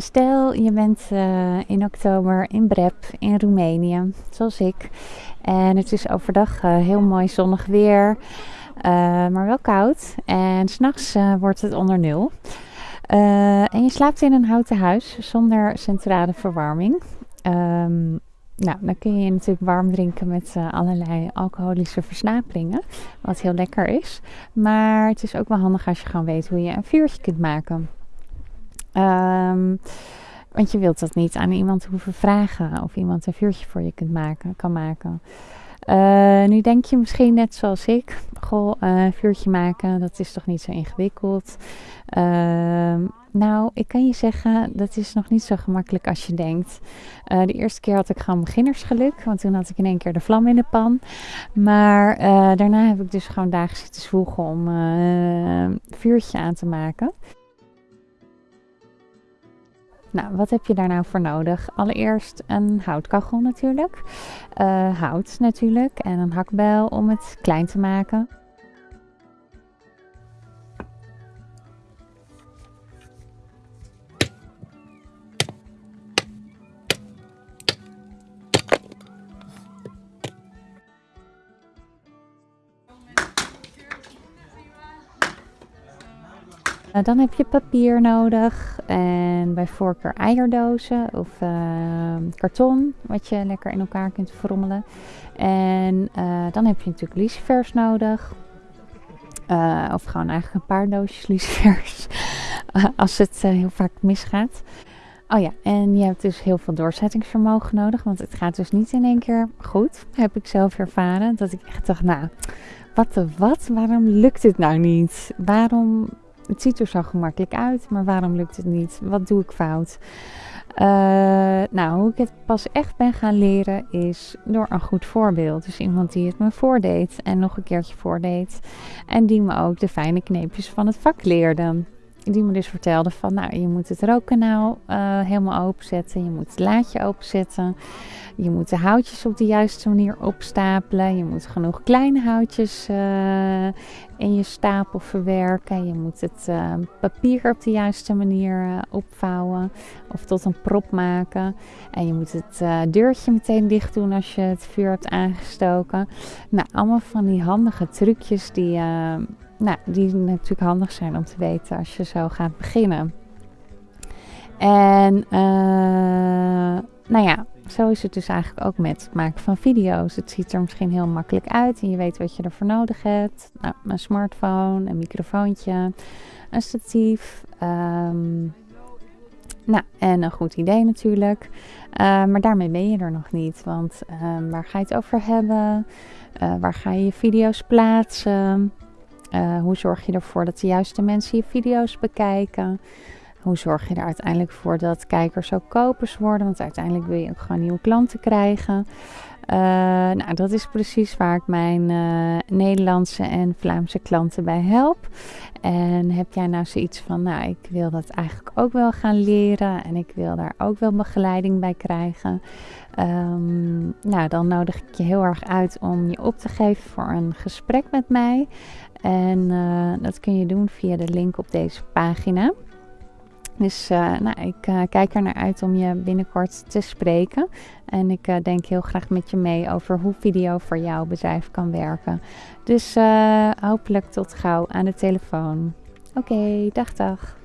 Stel je bent uh, in oktober in Brep in Roemenië, zoals ik. En het is overdag uh, heel mooi zonnig weer, uh, maar wel koud. En s'nachts wordt het onder nul. en je slaapt in een houten huis zonder centrale verwarming. Um, nou, dan kun je je natuurlijk warm drinken met allerlei alcoholische versnaperingen, wat heel lekker is. Maar het is ook wel handig als je gewoon weet hoe je een vuurtje kunt maken. Um, want je wilt dat niet aan iemand hoeven vragen of iemand een vuurtje voor je kunt maken, kan maken. Uh, nu denk je misschien net zoals ik, goh, uh, vuurtje maken, dat is toch niet zo ingewikkeld. Uh, nou, ik kan je zeggen, dat is nog niet zo gemakkelijk als je denkt. Eh, de eerste keer had ik gewoon beginnersgeluk, want toen had ik in één keer de vlam in de pan. Maar daarna heb ik dus gewoon dagen zitten zwoegen om een vuurtje aan te maken. Nou, wat heb je daar nou voor nodig? Allereerst een houtkachel natuurlijk. Uh, hout natuurlijk en een hakbijl om het klein te maken. Dan heb je papier nodig en bij voorkeur eierdozen of uh, karton, wat je lekker in elkaar kunt frommelen. En uh, dan heb je natuurlijk lucifers nodig. of gewoon eigenlijk een paar doosjes lucifers, als het heel vaak misgaat. Oh ja, en je hebt dus heel veel doorzettingsvermogen nodig, want het gaat dus niet in één keer goed. Heb ik zelf ervaren, dat ik echt dacht, nou, wat de wat? Waarom lukt het nou niet? Waarom het ziet er zo gemakkelijk uit, maar waarom lukt het niet? Wat doe ik fout? Uh, nou, hoe ik het pas echt ben gaan leren is door een goed voorbeeld. Dus iemand die het me voordeed en nog een keertje voordeed. En die me ook de fijne kneepjes van het vak leerde. Die me dus vertelde van, nou, je moet het rookkanaal uh, helemaal openzetten. Je moet het laadje openzetten. Je moet de houtjes op de juiste manier opstapelen. Je moet genoeg kleine houtjes uh, in je stapel verwerken. Je moet het uh, papier op de juiste manier opvouwen of tot een prop maken. En je moet het deurtje meteen dicht doen als je het vuur hebt aangestoken. Nou, allemaal van die handige trucjes die, nou, die natuurlijk handig zijn om te weten als je zo gaat beginnen. En nou ja, zo is het dus eigenlijk ook met het maken van video's. Het ziet er misschien heel makkelijk uit en je weet wat je ervoor nodig hebt. Nou, een smartphone, een microfoontje, een statief. Um, nou, en een goed idee natuurlijk. Uh, maar daarmee ben je er nog niet. Want uh, waar ga je het over hebben? Uh, waar ga je je video's plaatsen? Hoe zorg je ervoor dat de juiste mensen je video's bekijken? Hoe zorg je er uiteindelijk voor dat kijkers ook kopers worden? Want uiteindelijk wil je ook gewoon nieuwe klanten krijgen. Uh, nou, dat is precies waar ik mijn uh, Nederlandse en Vlaamse klanten bij help. En heb jij nou zoiets van, nou, ik wil dat eigenlijk ook wel gaan leren en ik wil daar ook wel begeleiding bij krijgen. Um, nou, dan nodig ik je heel erg uit om je op te geven voor een gesprek met mij. En uh, dat kun je doen via de link op deze pagina. Dus uh, nou, ik uh, kijk er naar uit om je binnenkort te spreken. En ik uh, denk heel graag met je mee over hoe video voor jouw bedrijf kan werken. Dus hopelijk tot gauw aan de telefoon. Oké, dag dag.